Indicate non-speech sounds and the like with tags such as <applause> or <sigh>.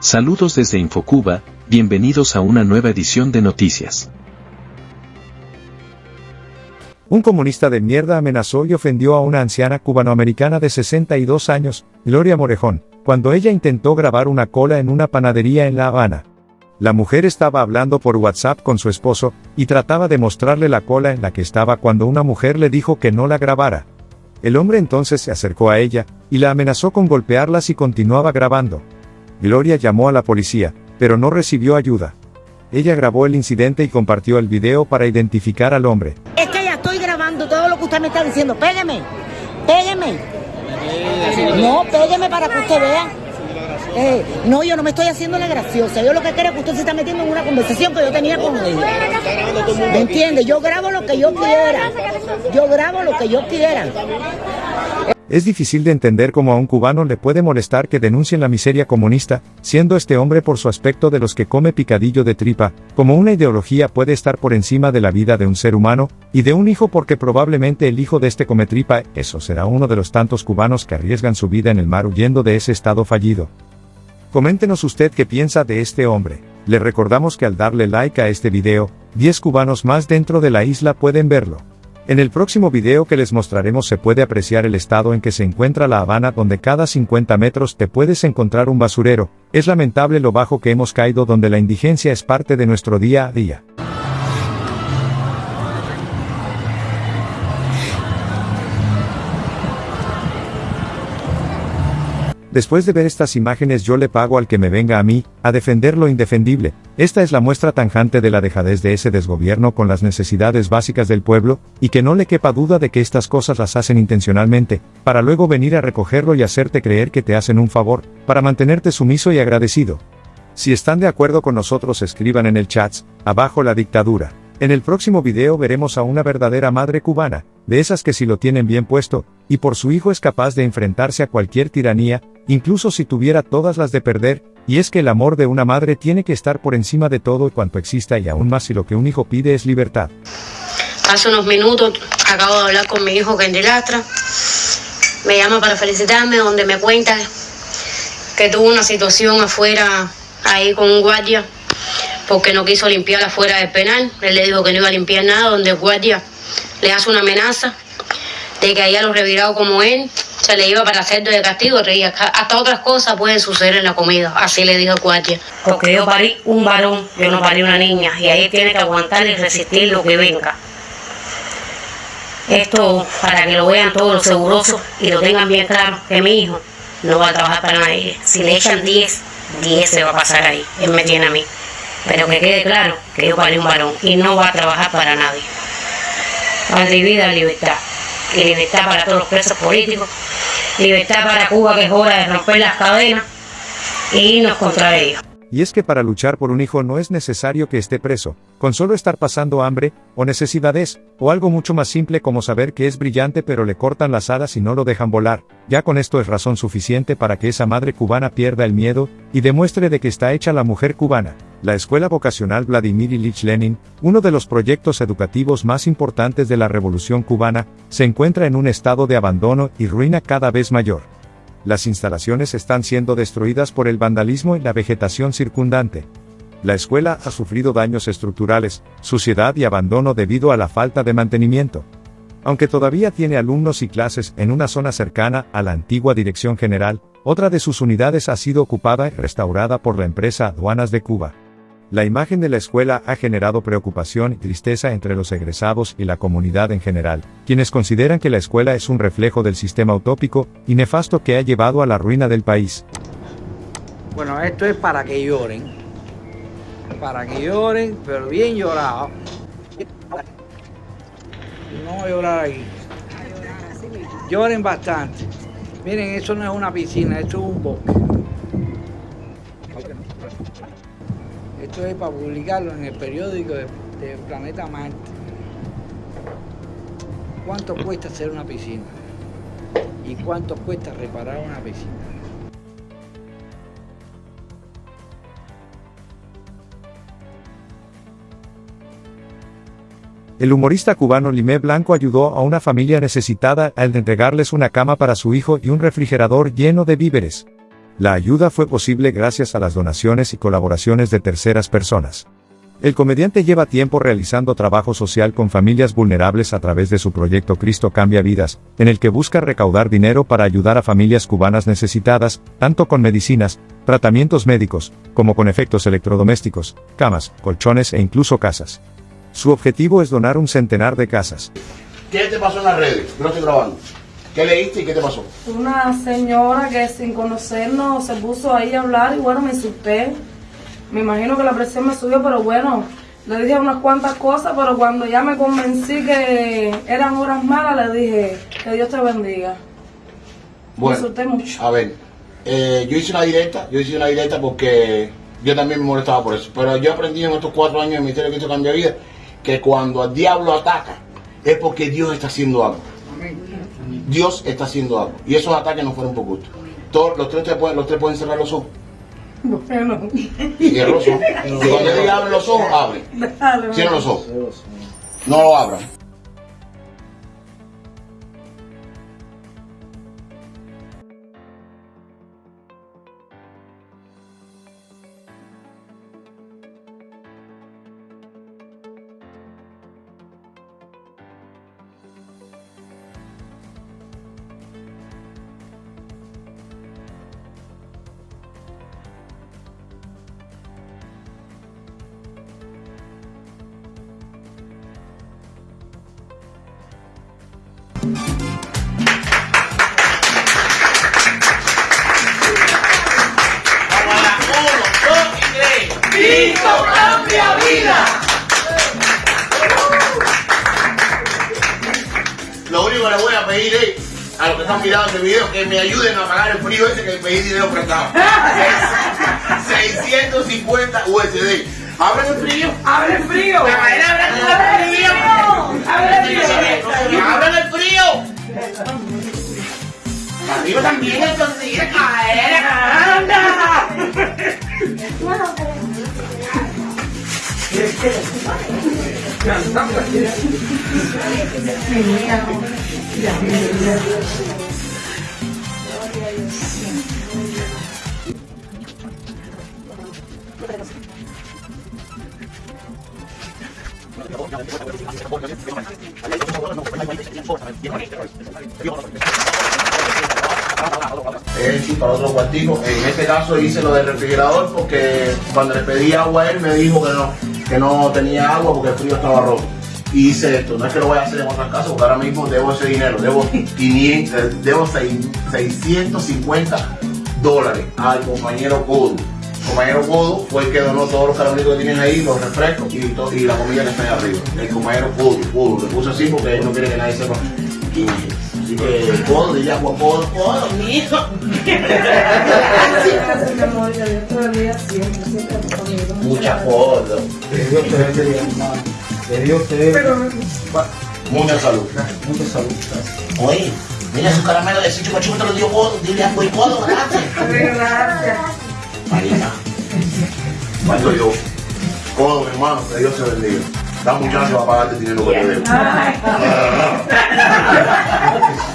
Saludos desde Infocuba, bienvenidos a una nueva edición de noticias. Un comunista de mierda amenazó y ofendió a una anciana cubanoamericana de 62 años, Gloria Morejón, cuando ella intentó grabar una cola en una panadería en La Habana. La mujer estaba hablando por WhatsApp con su esposo, y trataba de mostrarle la cola en la que estaba cuando una mujer le dijo que no la grabara. El hombre entonces se acercó a ella, y la amenazó con golpearla si continuaba grabando. Gloria llamó a la policía, pero no recibió ayuda. Ella grabó el incidente y compartió el video para identificar al hombre. Es que ya estoy grabando todo lo que usted me está diciendo. Pégueme, pégueme. No, pégueme para que usted vea. Eh, no, yo no me estoy haciendo la graciosa. Yo lo que quiero es que usted se está metiendo en una conversación que yo tenía con él. ¿Me entiende? Yo grabo lo que yo quiera. Yo grabo lo que yo quiera. Es difícil de entender cómo a un cubano le puede molestar que denuncien la miseria comunista, siendo este hombre por su aspecto de los que come picadillo de tripa, como una ideología puede estar por encima de la vida de un ser humano, y de un hijo porque probablemente el hijo de este come tripa, eso será uno de los tantos cubanos que arriesgan su vida en el mar huyendo de ese estado fallido. Coméntenos usted qué piensa de este hombre. Le recordamos que al darle like a este video, 10 cubanos más dentro de la isla pueden verlo. En el próximo video que les mostraremos se puede apreciar el estado en que se encuentra La Habana donde cada 50 metros te puedes encontrar un basurero, es lamentable lo bajo que hemos caído donde la indigencia es parte de nuestro día a día. Después de ver estas imágenes yo le pago al que me venga a mí, a defender lo indefendible. Esta es la muestra tanjante de la dejadez de ese desgobierno con las necesidades básicas del pueblo, y que no le quepa duda de que estas cosas las hacen intencionalmente, para luego venir a recogerlo y hacerte creer que te hacen un favor, para mantenerte sumiso y agradecido. Si están de acuerdo con nosotros escriban en el chat, abajo la dictadura. En el próximo video veremos a una verdadera madre cubana, de esas que si lo tienen bien puesto, y por su hijo es capaz de enfrentarse a cualquier tiranía, incluso si tuviera todas las de perder, y es que el amor de una madre tiene que estar por encima de todo cuanto exista y aún más si lo que un hijo pide es libertad. Hace unos minutos acabo de hablar con mi hijo Kendi Lastra, me llama para felicitarme, donde me cuenta que tuvo una situación afuera ahí con un guardia porque no quiso limpiar afuera del penal. Él le dijo que no iba a limpiar nada, donde el guardia le hace una amenaza de que haya los revirado como él se le iba para hacer de castigo, hasta otras cosas pueden suceder en la comida, así le dijo el guardia. Porque yo parí un varón, yo no parí una niña, y ahí tiene que aguantar y resistir lo que venga. Esto para que lo vean todos los segurosos y lo tengan bien claro, que mi hijo no va a trabajar para nadie. Si le echan 10, 10 se va a pasar ahí, él me tiene a mí. Pero que quede claro que yo paré un varón y no va a trabajar para nadie. Para vida, libertad. Y libertad para todos los presos políticos. Libertad para Cuba, que es hora de romper las cadenas e irnos contra ellos. Y es que para luchar por un hijo no es necesario que esté preso, con solo estar pasando hambre, o necesidades, o algo mucho más simple como saber que es brillante pero le cortan las alas y no lo dejan volar, ya con esto es razón suficiente para que esa madre cubana pierda el miedo, y demuestre de que está hecha la mujer cubana. La Escuela Vocacional Vladimir Ilich Lenin, uno de los proyectos educativos más importantes de la Revolución cubana, se encuentra en un estado de abandono y ruina cada vez mayor las instalaciones están siendo destruidas por el vandalismo y la vegetación circundante. La escuela ha sufrido daños estructurales, suciedad y abandono debido a la falta de mantenimiento. Aunque todavía tiene alumnos y clases en una zona cercana a la antigua Dirección General, otra de sus unidades ha sido ocupada y restaurada por la empresa Aduanas de Cuba. La imagen de la escuela ha generado preocupación y tristeza entre los egresados y la comunidad en general, quienes consideran que la escuela es un reflejo del sistema utópico y nefasto que ha llevado a la ruina del país. Bueno, esto es para que lloren, para que lloren, pero bien llorado. No llorar aquí. Lloren bastante. Miren, eso no es una piscina, esto es un bosque. Esto es para publicarlo en el periódico de, Planeta Marte. ¿Cuánto cuesta hacer una piscina? ¿Y cuánto cuesta reparar una piscina? El humorista cubano Limé Blanco ayudó a una familia necesitada al entregarles una cama para su hijo y un refrigerador lleno de víveres. La ayuda fue posible gracias a las donaciones y colaboraciones de terceras personas. El comediante lleva tiempo realizando trabajo social con familias vulnerables a través de su proyecto Cristo Cambia Vidas, en el que busca recaudar dinero para ayudar a familias cubanas necesitadas, tanto con medicinas, tratamientos médicos, como con efectos electrodomésticos, camas, colchones e incluso casas. Su objetivo es donar un centenar de casas. ¿Qué te pasó en las redes? Lo estoy grabando. ¿Qué leíste y qué te pasó? Una señora que sin conocernos se puso ahí a hablar y bueno, me insulté. Me imagino que la presión me subió, pero bueno, le dije unas cuantas cosas, pero cuando ya me convencí que eran horas malas, le dije que Dios te bendiga. me insulté mucho. A ver, eh, yo hice una directa, yo hice una directa porque yo también me molestaba por eso. Pero yo aprendí en estos cuatro años de Ministerio de Cristo Cambia Vida que cuando al diablo ataca es porque Dios está haciendo algo. Dios está haciendo algo. Y esos ataques no fueron por gusto. Todos, los, tres te pueden, los tres pueden cerrar los ojos. Bueno, Y cierra los ojos. Y <laughs> cuando diga abren los ojos, abre. Cierra los ojos. No lo abran. Único que le voy a los que están mirando este video que me ayuden a pagar el frío ese que pedí dinero prestado. 650 USD. ¿Abren el frío? ¡Abre frío! ¡Abren el frío! ¡Abren el frío! Arriba también entonces quiere caer, anda. <laughs> Eh, para otro cuartico. En este caso hice lo del refrigerador porque cuando le pedí agua a él me dijo que no, que no tenía agua porque el frío estaba roto. Y hice esto, no es que lo voy a hacer en otras casas porque ahora mismo debo ese dinero, debo 500, eh, debo seis- 650 dólares al compañero Godo. El compañero Godo fue el que donó todos los caramelitos que tienen ahí, los refrescos y, y la comida que está ahí arriba. El compañero Godo, Godo, le puse así porque él no quiere que nadie sepa quién es. Así que Godo, dile agua, Godo, Godo, mi hijo. <laughs> Amor, que Dios te conmigo. Mucha salud. Mucha salud. Oye, mira su caramelo de ese chupa chupa te lo dio Godo. Dile y Godo, gracias. <laughs> Gracias. Marina. Cuando yo, Godo, mi hermano, que Dios te bendiga. Da muchacho a pagarte dinero que te debo. <laughs>